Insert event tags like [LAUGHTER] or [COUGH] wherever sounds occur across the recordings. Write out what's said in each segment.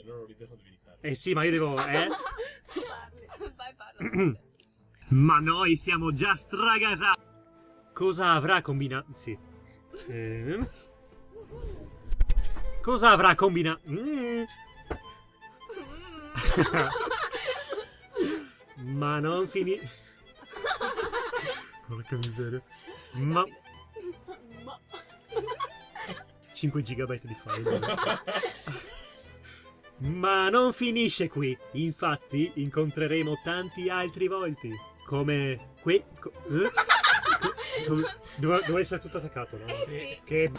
Se loro ridono devi fare. Eh sì, ma io devo... [LAUGHS] Eh? Vai, parla. [CLEARS THROAT] ma noi siamo già stragasati! Cosa avrà combinato... Sì. Ehm. Cosa avrà combinato... Mm. [LAUGHS] ma non finì... [LAUGHS] Porca miseria. Ma... 5 GB di file. Ma non finisce qui. Infatti, incontreremo tanti altri volti. Come qui. co- eh? [LAUGHS] Co- dove, dove essere tutto attaccato, no? Sì. Che.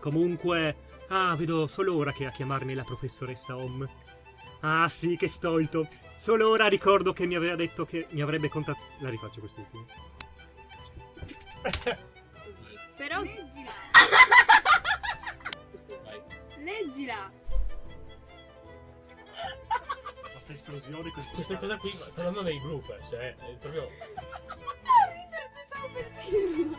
Comunque. Ah, vedo solo ora che a chiamarmi la professoressa Om. Ah, sì, che stolto. Solo ora ricordo che mi aveva detto che mi avrebbe contattato. La rifaccio quest'ultimo. Però Leggila! [LAUGHS] [LAUGHS] Leggila. Questa esplosione così. Questa cosa qui sta andando nei bloopers, eh. È proprio. [LAUGHS] A ridere, stavo per dirlo.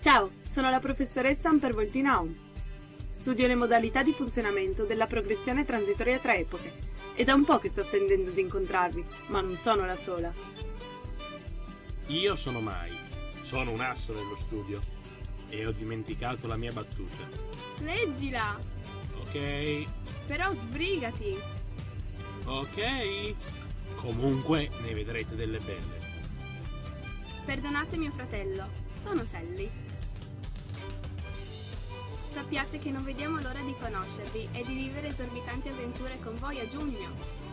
Ciao, sono la professoressa Ampervoltina Om. Studio le modalità di funzionamento della progressione transitoria tra epoche. È da un po' che sto attendendo di incontrarvi, ma non sono la sola. Io sono Mai, sono un asso nello studio e ho dimenticato la mia battuta. Leggila. Ok? Però sbrigati. Ok? Comunque ne vedrete delle belle. Perdonate mio fratello, sono Sally. Sappiate che non vediamo l'ora di conoscervi e di vivere esorbitanti avventure con voi a giugno.